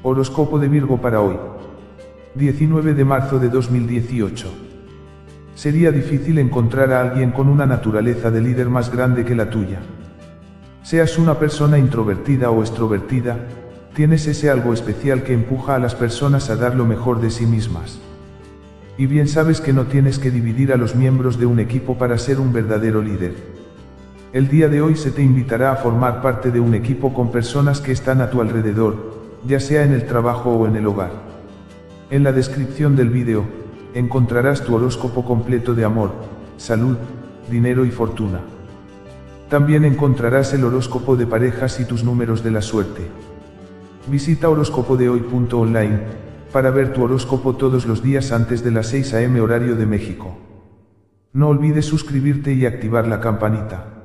Horóscopo de Virgo para hoy. 19 de marzo de 2018. Sería difícil encontrar a alguien con una naturaleza de líder más grande que la tuya. Seas una persona introvertida o extrovertida, tienes ese algo especial que empuja a las personas a dar lo mejor de sí mismas. Y bien sabes que no tienes que dividir a los miembros de un equipo para ser un verdadero líder. El día de hoy se te invitará a formar parte de un equipo con personas que están a tu alrededor, ya sea en el trabajo o en el hogar. En la descripción del vídeo, encontrarás tu horóscopo completo de amor, salud, dinero y fortuna. También encontrarás el horóscopo de parejas y tus números de la suerte. Visita horóscopodehoy.online para ver tu horóscopo todos los días antes de las 6 am horario de México. No olvides suscribirte y activar la campanita.